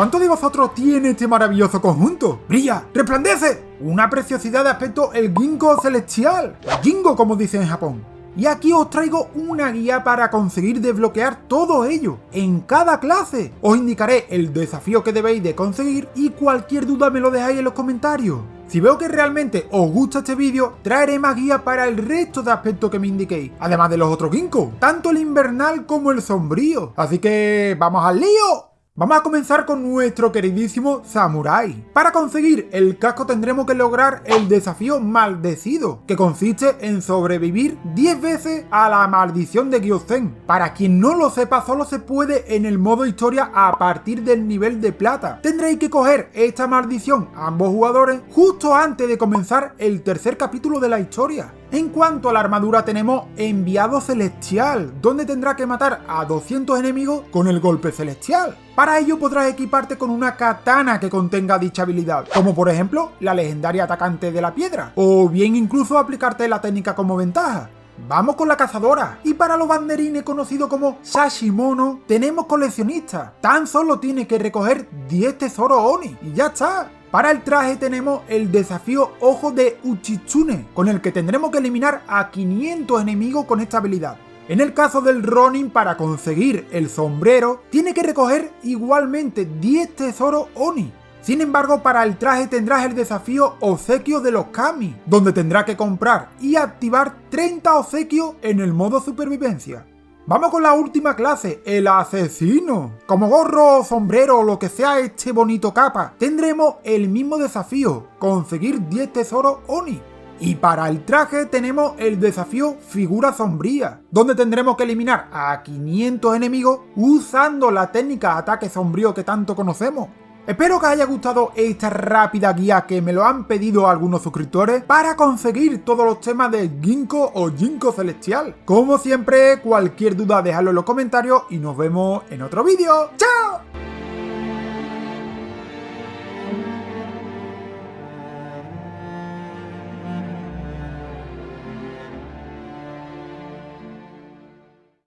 ¿Cuántos de vosotros tiene este maravilloso conjunto? ¡Brilla! ¡Resplandece! Una preciosidad de aspecto el Ginkgo celestial. El Jingo, como dicen en Japón. Y aquí os traigo una guía para conseguir desbloquear todo ello, en cada clase. Os indicaré el desafío que debéis de conseguir y cualquier duda me lo dejáis en los comentarios. Si veo que realmente os gusta este vídeo, traeré más guías para el resto de aspectos que me indiquéis, además de los otros ginkgo, tanto el invernal como el sombrío. Así que, ¡vamos al lío! Vamos a comenzar con nuestro queridísimo Samurai. Para conseguir el casco tendremos que lograr el desafío maldecido, que consiste en sobrevivir 10 veces a la maldición de Gyozen. Para quien no lo sepa, solo se puede en el modo historia a partir del nivel de plata. Tendréis que coger esta maldición ambos jugadores justo antes de comenzar el tercer capítulo de la historia. En cuanto a la armadura tenemos Enviado Celestial, donde tendrá que matar a 200 enemigos con el golpe celestial. Para ello podrás equiparte con una katana que contenga dicha habilidad, como por ejemplo la legendaria atacante de la piedra, o bien incluso aplicarte la técnica como ventaja. Vamos con la cazadora. Y para los banderines conocidos como Sashimono, tenemos coleccionista. Tan solo tiene que recoger 10 tesoros Oni y ya está. Para el traje tenemos el desafío Ojo de Uchitsune, con el que tendremos que eliminar a 500 enemigos con esta habilidad. En el caso del Ronin, para conseguir el sombrero, tiene que recoger igualmente 10 tesoros Oni. Sin embargo, para el traje tendrás el desafío Obsequio de los Kami, donde tendrás que comprar y activar 30 obsequios en el modo supervivencia. Vamos con la última clase, el asesino. Como gorro, sombrero o lo que sea este bonito capa, tendremos el mismo desafío, conseguir 10 tesoros Oni. Y para el traje tenemos el desafío figura sombría, donde tendremos que eliminar a 500 enemigos usando la técnica ataque sombrío que tanto conocemos. Espero que os haya gustado esta rápida guía que me lo han pedido algunos suscriptores para conseguir todos los temas de Ginkgo o Ginkgo Celestial. Como siempre, cualquier duda dejadlo en los comentarios y nos vemos en otro vídeo. ¡Chao!